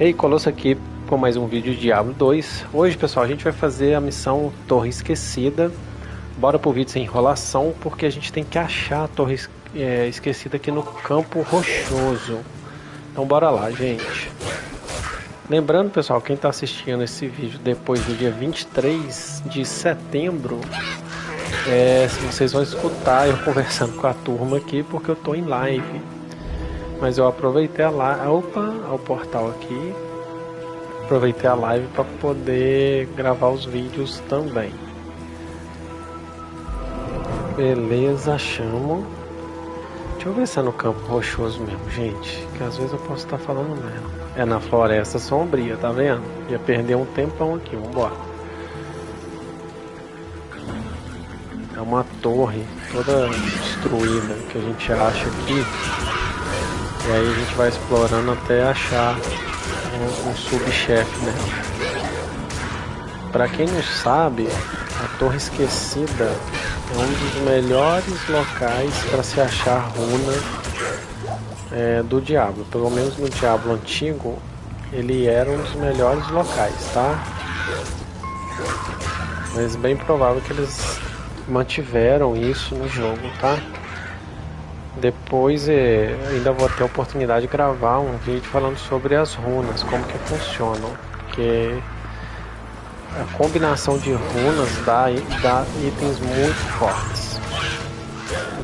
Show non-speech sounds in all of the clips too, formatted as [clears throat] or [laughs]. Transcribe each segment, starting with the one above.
Ei, Colosso aqui com mais um vídeo de Diablo 2. Hoje, pessoal, a gente vai fazer a missão Torre Esquecida. Bora pro vídeo sem enrolação, porque a gente tem que achar a Torre é, Esquecida aqui no Campo Rochoso. Então bora lá, gente. Lembrando, pessoal, quem está assistindo esse vídeo depois do dia 23 de setembro, é, vocês vão escutar eu [laughs] conversando com a turma aqui, porque eu estou em live. Mas eu aproveitei a live. Opa, o portal aqui. Aproveitei a live para poder gravar os vídeos também. Beleza, chamo. Deixa eu ver se é no campo rochoso mesmo, gente. Que às vezes eu posso estar falando mesmo. É na floresta sombria, tá vendo? Ia perder um tempão aqui, vambora. É uma torre toda destruída que a gente acha aqui. E aí a gente vai explorando até achar um, um subchefe né? Para quem não sabe, a Torre Esquecida é um dos melhores locais para se achar runa é, do Diablo. Pelo menos no Diablo antigo, ele era um dos melhores locais, tá? Mas bem provável que eles mantiveram isso no jogo, tá? Depois é, ainda vou ter a oportunidade de gravar um vídeo falando sobre as runas, como que funcionam, porque a combinação de runas dá, dá itens muito fortes,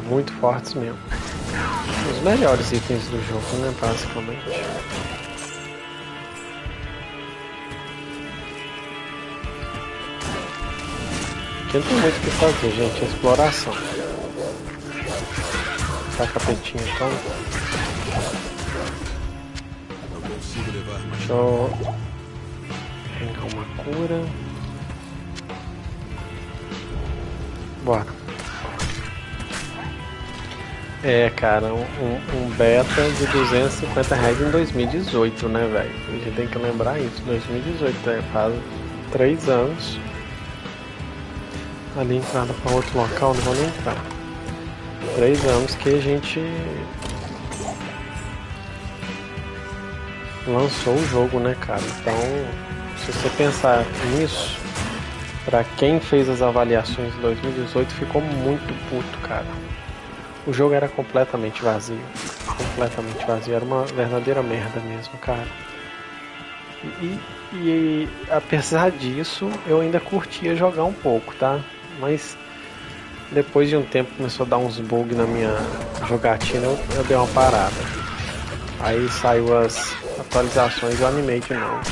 muito fortes mesmo, os melhores itens do jogo, né, basicamente. Aqui não tem muito o que fazer, gente, exploração tá capetinho então. Deixa eu pegar uma cura. Bora. É, cara, um, um, beta de 250 reais em 2018, né, velho? A gente tem que lembrar isso. 2018, né? faz 3 anos. Ali entrada para outro local, não vou nem entrar três anos que a gente lançou o jogo, né, cara? Então, se você pensar nisso, para quem fez as avaliações de 2018 ficou muito puto, cara. O jogo era completamente vazio, completamente vazio, era uma verdadeira merda mesmo, cara. E, e apesar disso, eu ainda curtia jogar um pouco, tá? Mas depois de um tempo começou a dar uns bugs na minha jogatina, eu, eu dei uma parada. Aí saiu as atualizações e eu animei de novo.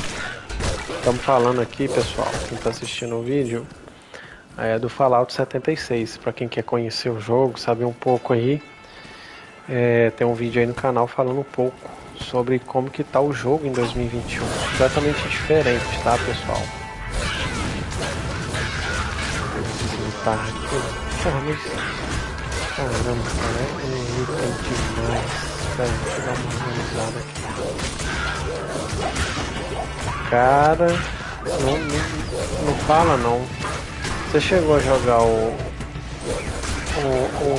Estamos falando aqui, pessoal, quem está assistindo o vídeo, é do Fallout 76. Para quem quer conhecer o jogo, saber um pouco aí, é, tem um vídeo aí no canal falando um pouco sobre como que tá o jogo em 2021. Completamente diferente, tá, pessoal? Tá aqui. Caramba, cara, é irritante demais. Pera, deixa eu dar uma organizada aqui. Cara, não, não, não fala não. Você chegou a jogar o, o, o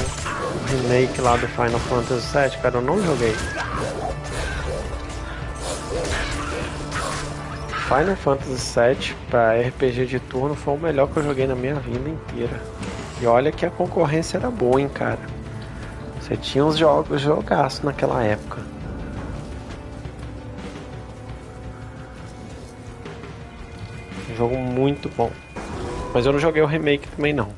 remake lá do Final Fantasy VII? Cara, eu não joguei. Final Fantasy VII para RPG de turno foi o melhor que eu joguei na minha vida inteira. E olha que a concorrência era boa, hein, cara. Você tinha uns jogos jogaços naquela época. Jogo muito bom. Mas eu não joguei o remake também não.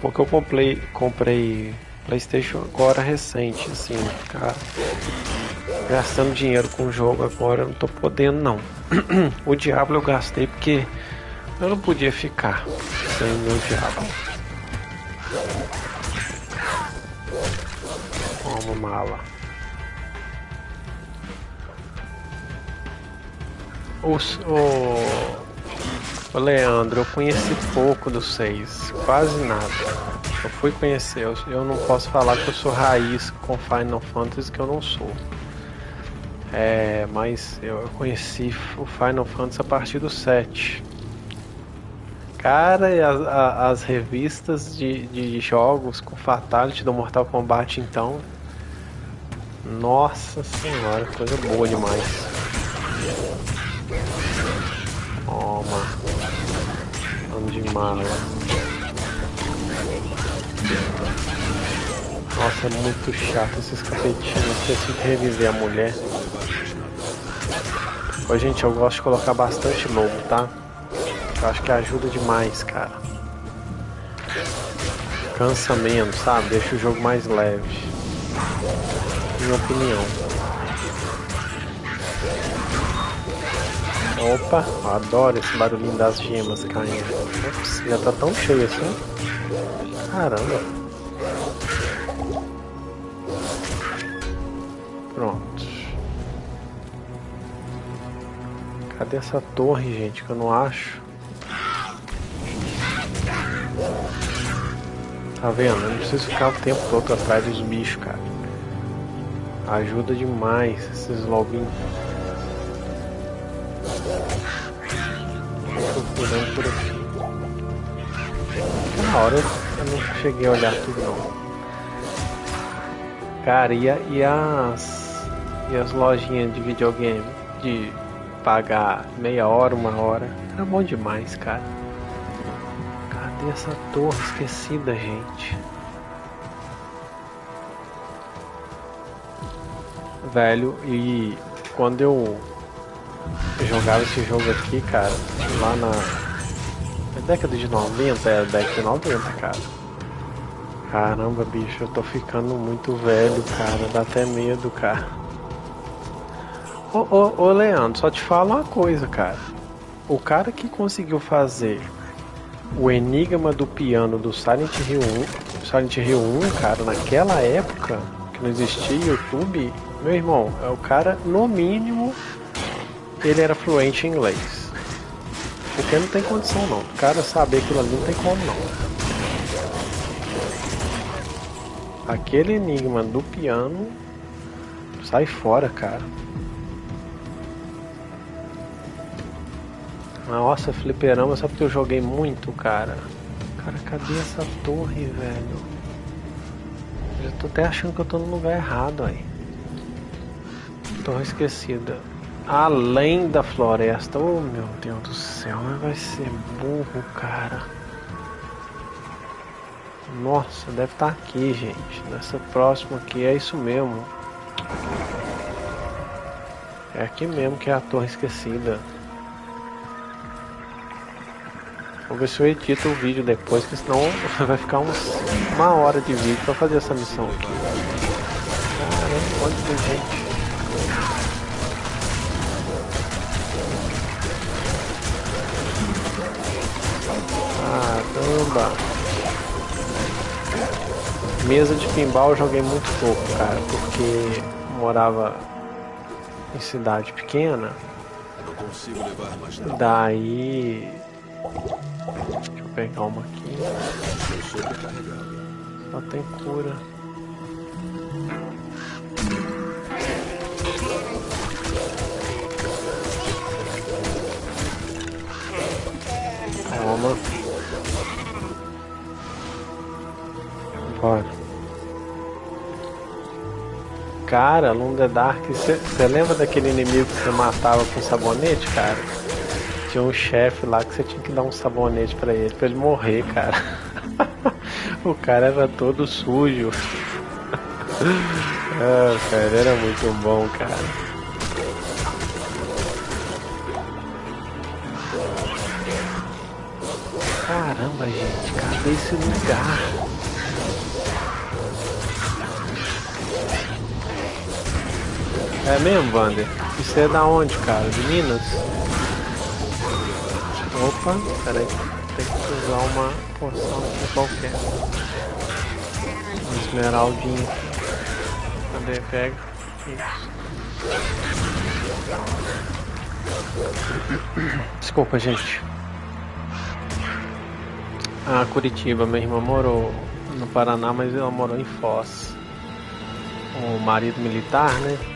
Porque eu comprei, comprei Playstation agora recente, assim, cara. Gastando dinheiro com o jogo agora, eu não tô podendo não. [clears throat] o Diablo eu gastei porque eu não podia ficar sem o meu Diablo. Toma mala. O, o, Leandro, eu conheci pouco do 6, quase nada. Eu fui conhecer, eu, eu não posso falar que eu sou raiz com Final Fantasy, que eu não sou. É, mas eu conheci o Final Fantasy a partir do 7. Cara, as, as revistas de, de jogos com Fatality do Mortal Kombat, então. Nossa senhora, coisa boa demais. Toma. Vamos de mala. Nossa, é muito chato esses capetinhos. Preciso reviver a mulher. Ô, gente, eu gosto de colocar bastante lobo, tá? Eu acho que ajuda demais, cara. Cansa menos, sabe? Deixa o jogo mais leve. Minha opinião. Opa, adoro esse barulhinho das gemas caindo. Ops, já tá tão cheio assim. Caramba. Pronto. Cadê essa torre, gente, que eu não acho? Tá vendo? Eu não preciso ficar o tempo todo atrás dos bichos, cara. Ajuda demais esses lobinhos. Tô cuidando por aqui. Na hora eu não cheguei a olhar tudo não. Cara, e, a, e as. E as lojinhas de videogame? De pagar meia hora, uma hora. Era bom demais, cara. Cadê essa torre esquecida, gente? Velho, e quando eu jogava esse jogo aqui, cara, lá na década de 90, é década de 90, cara. Caramba, bicho, eu tô ficando muito velho, cara. Dá até medo, cara. Ô, ô, ô, Leandro, só te falo uma coisa, cara. O cara que conseguiu fazer o enigma do piano do Silent Hill 1, Silent Hill 1, cara, naquela época que não existia YouTube, meu irmão, é o cara, no mínimo, ele era fluente em inglês. Porque não tem condição não. O cara saber aquilo ali não tem como não. Aquele enigma do piano sai fora, cara. Nossa, fliperama só porque eu joguei muito, cara. Cara, cadê essa torre, velho? Eu tô até achando que eu tô no lugar errado aí. Torre esquecida. Além da floresta. Oh, meu Deus do céu, vai ser burro, cara. Nossa, deve estar tá aqui, gente. Nessa próxima aqui, é isso mesmo. É aqui mesmo que é a torre esquecida. Vou ver se eu edito o vídeo depois, que senão [laughs] vai ficar uns, uma hora de vídeo pra fazer essa missão aqui. Caramba, quanto de gente. Caramba. Mesa de pinball eu joguei muito pouco, cara, porque morava em cidade pequena. Daí Deixa eu pegar uma aqui. Só tem cura. Toma. Bora. Cara, Lunda Dark, você lembra daquele inimigo que você matava com sabonete, cara? Tinha um chefe lá que você tinha que dar um sabonete para ele, para ele morrer, cara. [laughs] o cara era todo sujo. [laughs] ah, cara, era muito bom, cara. Caramba, gente, cadê esse lugar? É mesmo, Wander? Isso é da onde, cara? De Minas? Opa, peraí, tem que usar uma poção aqui qualquer. Um esmeraldinho. Cadê? Pega. Isso. Desculpa, gente. Ah, Curitiba, minha irmã morou no Paraná, mas ela morou em Foz. O marido militar, né?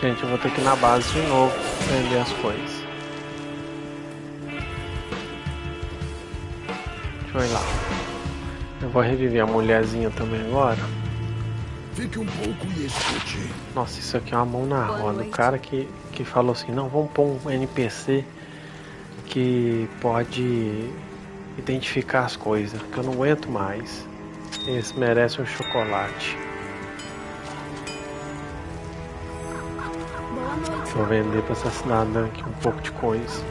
Gente, eu vou ter que ir na base de novo vender as coisas. Deixa eu ir lá. Eu vou reviver a mulherzinha também agora. Fique um pouco e escute. Nossa, isso aqui é uma mão na roda. O cara que, que falou assim, não, vamos pôr um NPC que pode identificar as coisas, que eu não aguento mais. Esse merece um chocolate. Vou vender para essa cidadã aqui um pouco de coisa.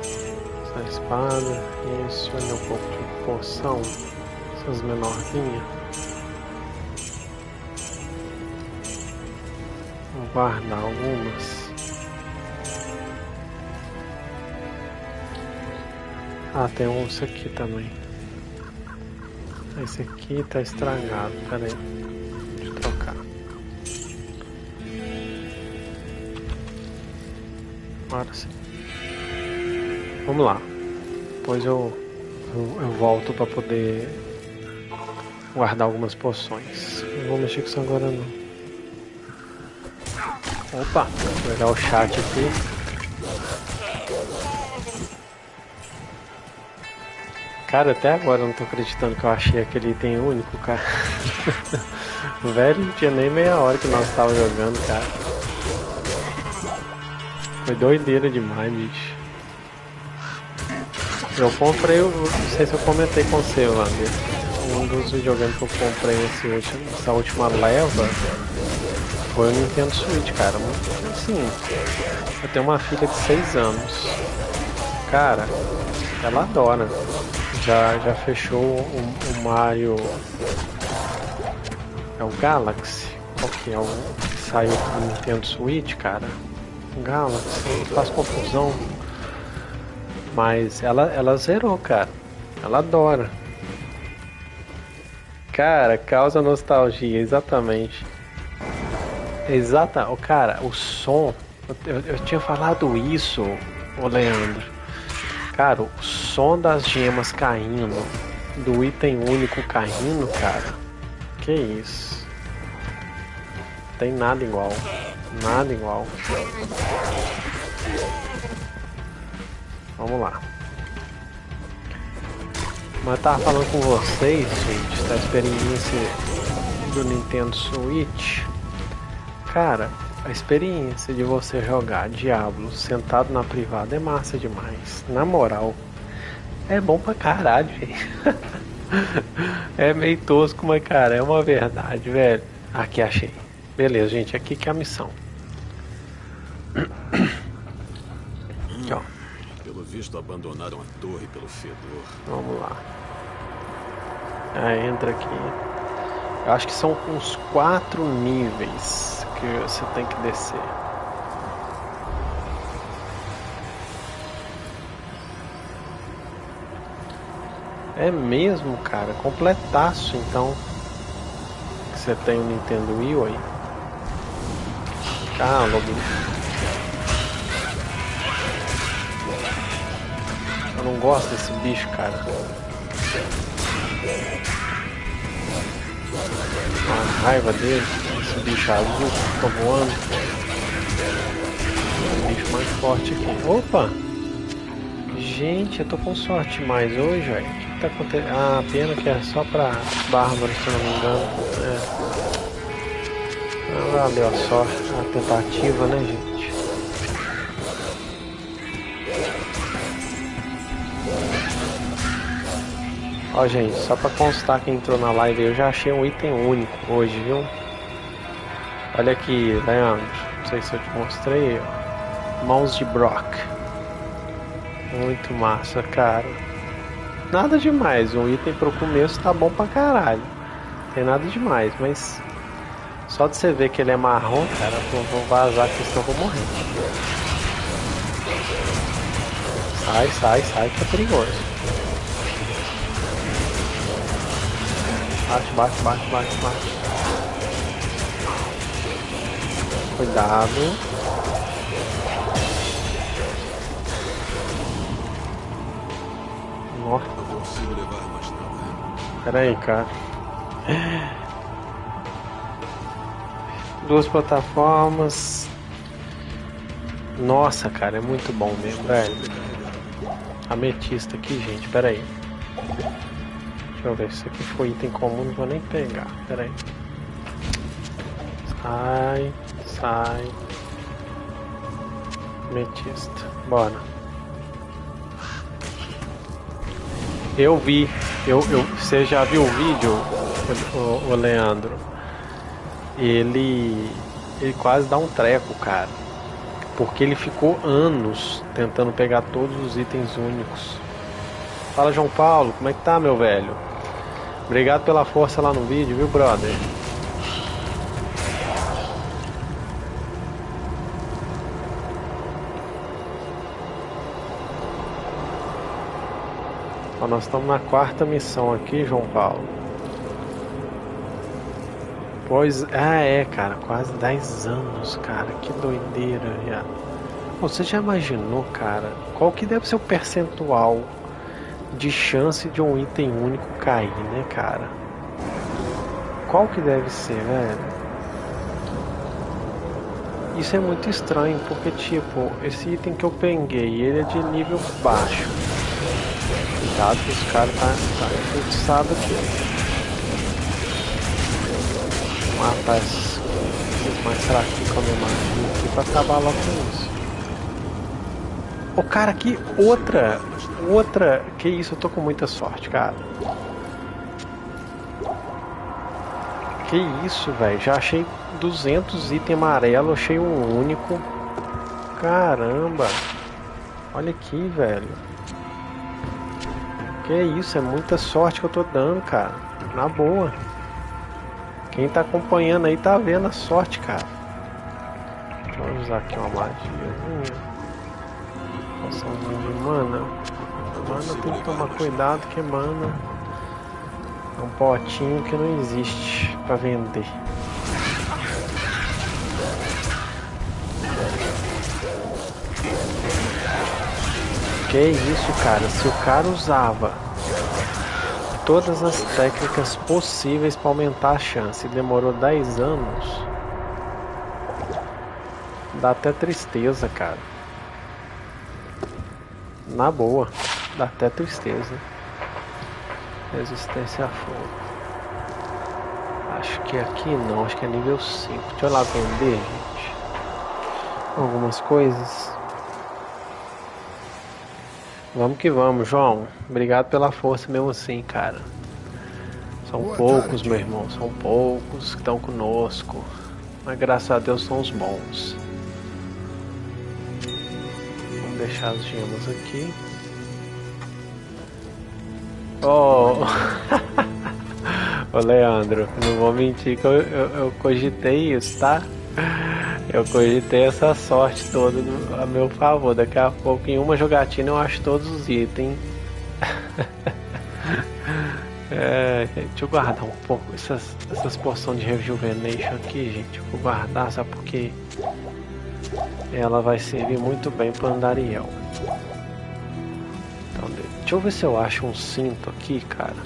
Essa espada, isso, vender um pouco de poção. Essas menorzinhas. Vou guardar algumas. Ah, tem um aqui também. Esse aqui tá estragado, pera Agora sim. Vamos lá. Depois eu, eu, eu volto para poder guardar algumas poções. Não vou mexer com isso agora não. Opa, vou olhar o chat aqui. Cara, até agora eu não tô acreditando que eu achei aquele item único, cara. [laughs] Velho, não tinha nem meia hora que nós tava jogando, cara. Foi doideira demais, bicho. Eu comprei, não sei se eu comentei com você, Wander. Um dos videogames que eu comprei nesse último, essa última leva foi o Nintendo Switch, cara. Assim. Eu tenho uma filha de 6 anos. Cara, ela adora já, já fechou o, o Mario. É o Galaxy? Qual que é o saiu pro Nintendo Switch, cara? Galaxy, faz confusão. Mas ela, ela zerou, cara. Ela adora. Cara, causa nostalgia, exatamente. Exata, oh, cara, o som. Eu, eu tinha falado isso, o Leandro. Cara, o som das gemas caindo, do item único caindo, cara. Que isso. Tem nada igual. Nada igual. Vamos lá. Mas eu tava falando com vocês, gente, da experiência do Nintendo Switch. Cara, a experiência de você jogar Diablo sentado na privada é massa demais. Na moral, é bom pra caralho, [laughs] velho. é meio tosco, mas cara, é uma verdade, velho. Aqui achei. Beleza, gente, aqui que é a missão. Aqui, ó. Pelo visto abandonaram a torre pelo fedor. Vamos lá. Ah, entra aqui. Eu acho que são uns quatro níveis que você tem que descer. É mesmo, cara. Completaço, então. Você tem o Nintendo Wii aí. Ah, logo. Eu não gosto desse bicho, cara. A raiva dele esse bicho azul que tá voando. O bicho mais forte aqui. Opa! Gente, eu tô com sorte mais hoje, velho. O que, que tá acontecendo? Ah, pena que é só pra Bárbara, se não me engano. É. Ah, valeu sorte, a tentativa, né, gente? Ó, gente, só pra constar que entrou na live, eu já achei um item único hoje, viu? Olha aqui, Leandro. Não sei se eu te mostrei. Mãos de Brock. Muito massa, cara. Nada demais. Um item pro começo tá bom pra caralho. Tem nada demais, mas. Só de você ver que ele é marrom, cara, eu vou vazar que senão eu vou morrer. Sai, sai, sai que é perigoso. Bate, bate, bate, bate, bate. Cuidado. Nossa. Pera aí, cara. Duas plataformas. Nossa, cara, é muito bom mesmo, velho. Ametista aqui, gente, pera aí. Deixa eu ver, se aqui foi item comum, não vou nem pegar. Pera aí. Sai, sai. Metista. Bora. Eu vi. Eu, eu, você já viu o vídeo, o, o Leandro? Ele. Ele quase dá um treco, cara. Porque ele ficou anos tentando pegar todos os itens únicos. Fala João Paulo, como é que tá, meu velho? Obrigado pela força lá no vídeo, viu, brother? Ó, nós estamos na quarta missão aqui, João Paulo. Pois, ah é, cara, quase 10 anos, cara, que doideira já. Você já imaginou, cara, qual que deve ser o percentual de chance de um item único cair, né, cara? Qual que deve ser, velho? Isso é muito estranho, porque tipo, esse item que eu peguei, ele é de nível baixo. Cuidado que esse cara tá, tá enfeitiçado aqui. Esses mais fraquinhos com a magia aqui pra acabar logo com isso. O cara aqui, outra outra. Que isso, eu tô com muita sorte, cara. Que isso, velho. Já achei 200 itens amarelo, achei um único. Caramba. Olha aqui, velho. Que isso, é muita sorte que eu tô dando, cara. Na boa. Quem tá acompanhando aí tá vendo a sorte, cara. Eu usar aqui uma magia. Hum. Poção de mana. Mana tem que tomar cuidado que mana é um potinho que não existe para vender. Que isso, cara? Se o cara usava todas as técnicas possíveis para aumentar a chance demorou 10 anos, dá até tristeza, cara. Na boa. Dá até tristeza. Resistência a fogo. Acho que aqui não, acho que é nível 5. Deixa eu lá vender, gente. Algumas coisas. Vamos que vamos, João. Obrigado pela força mesmo assim, cara. São Boa poucos, tarde. meu irmão. São poucos que estão conosco. Mas graças a Deus são os bons. Vamos deixar as gemas aqui. [laughs] Ô, oh. Leandro, não vou mentir que eu, eu, eu, cogitei isso, tá? Eu cogitei essa sorte toda a meu favor. Daqui a pouco, em uma jogatina, eu acho todos os itens. [laughs] É, deixa eu guardar um pouco essas, essas porções de rejuvenation aqui, gente. Eu vou guardar, sabe porque ela vai servir muito bem para Andariel. Deixa eu ver se eu acho um cinto aqui, cara.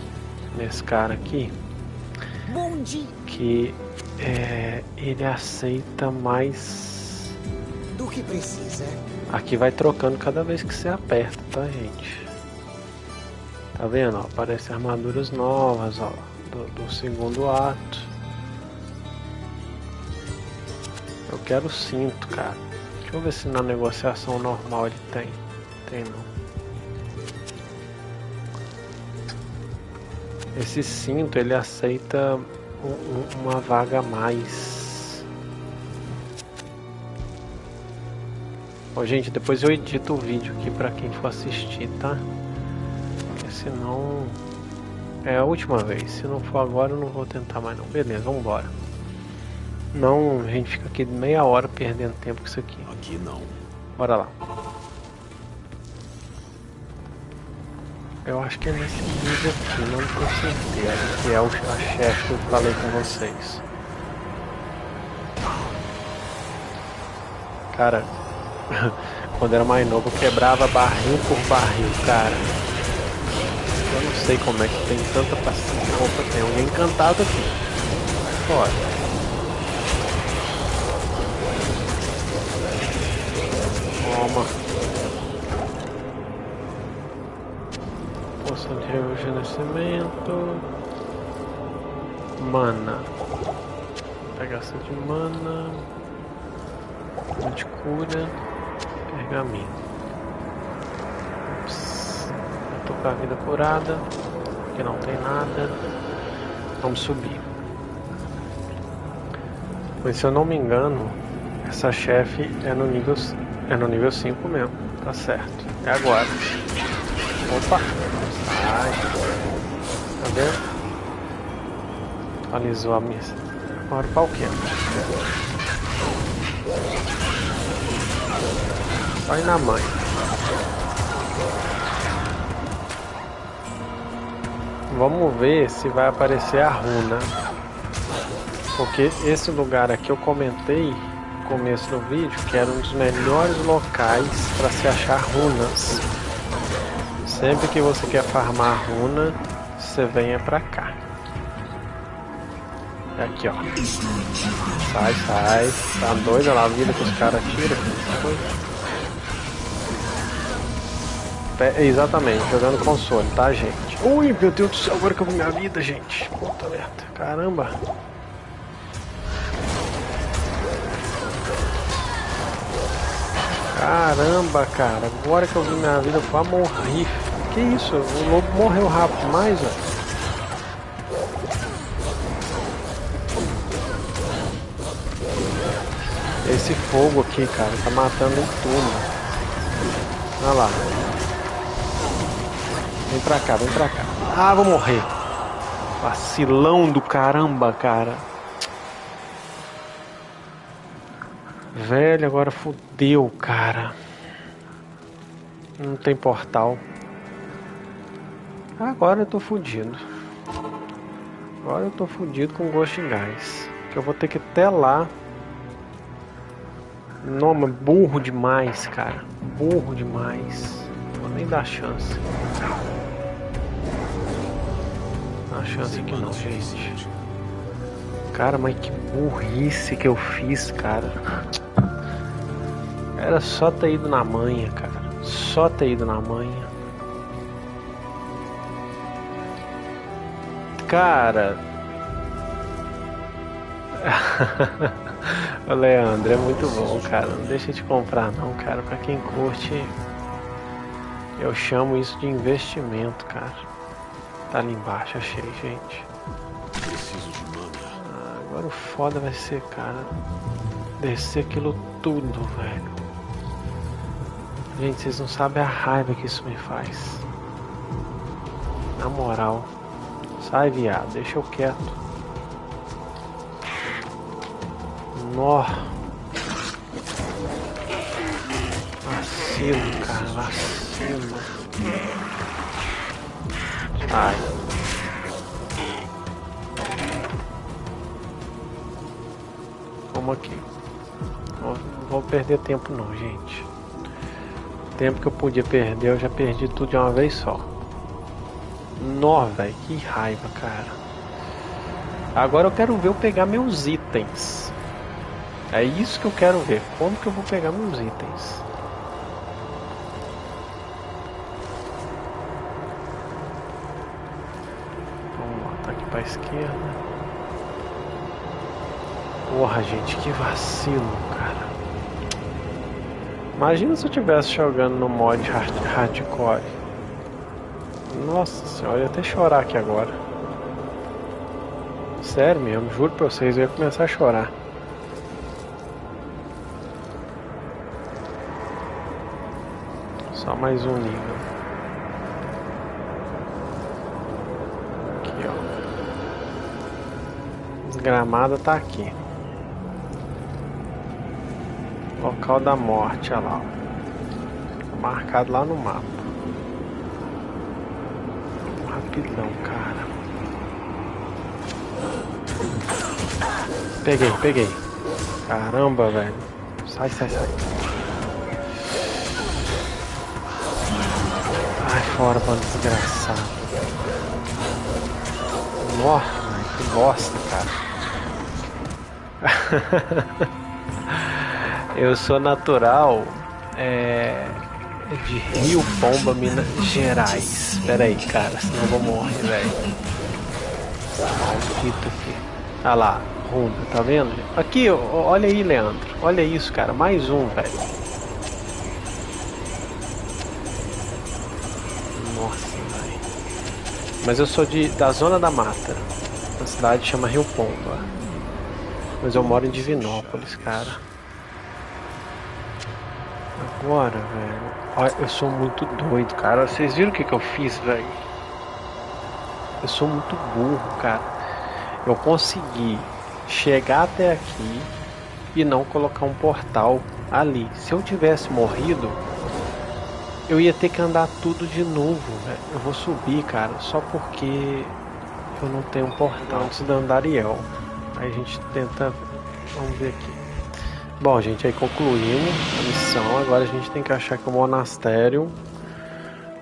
Nesse cara aqui. Bom dia. Que é, ele aceita mais. Do que precisa. Aqui vai trocando cada vez que você aperta, tá, gente? Tá vendo? Ó, aparecem armaduras novas, ó. Do, do segundo ato. Eu quero cinto, cara. Deixa eu ver se na negociação normal ele tem. Tem não. Esse cinto ele aceita uma vaga a mais. Ó, gente, depois eu edito o vídeo aqui para quem for assistir, tá? Porque senão é a última vez. Se não for agora, eu não vou tentar mais não. Beleza, vamos embora. Não, a gente fica aqui meia hora perdendo tempo com isso aqui. Aqui não. Bora lá. Eu acho que é nesse nível aqui, não tenho certeza, que é o, a chefe que eu falei com vocês. Cara, [laughs] quando era mais novo quebrava barril por barril, cara. Eu não sei como é que tem tanta paciência. Opa, tem alguém encantado aqui. Fora. Toma. Poção de rejuvenescimento. Mana. Pegação de mana. De cura. Pergaminho. Ups. Tô com a vida curada. Aqui não tem nada. Vamos subir. Mas se eu não me engano, essa chefe é no nível é no nível 5 mesmo. Tá certo. É agora. Opa! Sai! Tá vendo? Atualizou a missa. Agora o pau quebra. Vai na mãe. Vamos ver se vai aparecer a runa. Porque esse lugar aqui eu comentei no começo do vídeo que era um dos melhores locais para se achar runas. Sempre que você quer farmar runa, você venha pra cá. Aqui, ó. Sai, sai. Tá doido lá a vida que os caras tiram. Exatamente, jogando console, tá, gente? Ui, meu Deus do céu, agora vi minha vida, gente. Puta merda. Caramba. Caramba, cara. Agora que eu vi minha vida, eu quase morri. Que isso? O lobo morreu rápido demais, velho. Esse fogo aqui, cara, tá matando tudo. Olha lá. Vem pra cá, vem pra cá. Ah, vou morrer. Vacilão do caramba, cara. Velho, agora fodeu, cara. Não tem portal. Agora eu tô fudido. Agora eu tô fudido com gosto gás. Que eu vou ter que até lá. Noma, burro demais, cara. Burro demais. Vou nem dar chance. Dá chance aqui não, gente. Cara, mas que burrice que eu fiz, cara. Era só ter ido na manha, cara. Só ter ido na manha. Cara. [laughs] o Leandro, é muito bom, cara. Não deixa de comprar não, cara. Pra quem curte, eu chamo isso de investimento, cara. Tá ali embaixo, achei, gente. Preciso de mana. Ah, agora o foda vai ser, cara, descer aquilo tudo, velho. Gente, vocês não sabem a raiva que isso me faz. Na moral. Sai, viado. Deixa eu quieto. Nó. Vacilo, cara. Vacilo. Sai. Vamos aqui. Não vou perder tempo não, gente. O tempo que eu podia perder, eu já perdi tudo de uma vez só. Nó, velho, que raiva, cara. Agora eu quero ver eu pegar meus itens. É isso que eu quero ver. Como que eu vou pegar meus itens? Vamos lá, tá aqui pra esquerda. Porra, gente, que vacilo, cara. Imagina se eu tivesse jogando no mod hard hardcore. Nossa senhora, eu ia até chorar aqui agora. Sério mesmo, juro pra vocês, eu ia começar a chorar. Só mais um nível. Aqui, ó. Desgramada tá aqui. Local da morte, olha lá. Marcado lá no mapa. Rapidão, cara. Peguei, peguei. Caramba, velho. Sai, sai, sai. Ai, fora, mano, desgraçado. Nossa, que bosta, cara. [laughs] Eu sou natural é, de Rio Pomba, Minas Gerais. Pera aí, cara, senão eu vou morrer, velho. Maldito aqui. Ah lá, Runda, tá vendo? Aqui, olha aí, Leandro. Olha isso, cara. Mais um, velho. Nossa, velho. Mas eu sou de, da Zona da Mata. A cidade chama Rio Pomba. Mas eu moro em Divinópolis, cara. Agora, velho. Olha, eu sou muito doido, cara. Vocês viram o que, que eu fiz, velho? Eu sou muito burro, cara. Eu consegui chegar até aqui e não colocar um portal ali. Se eu tivesse morrido, eu ia ter que andar tudo de novo. Véio. Eu vou subir, cara, só porque eu não tenho um portal antes da Andariel. Aí a gente tenta. Vamos ver aqui. Bom, gente, aí concluímos a missão. Agora a gente tem que achar que o monastério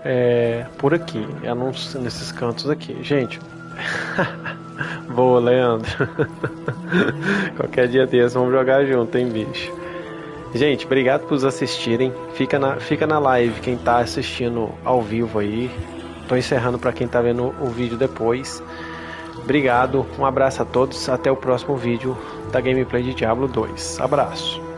é por aqui. É nesses cantos aqui. Gente. [laughs] Boa, Leandro. [laughs] Qualquer dia desse vamos jogar junto, hein, bicho. Gente, obrigado por assistirem. Fica na, fica na live quem tá assistindo ao vivo aí. Tô encerrando para quem tá vendo o vídeo depois. Obrigado, um abraço a todos. Até o próximo vídeo da gameplay de Diablo 2. Abraço.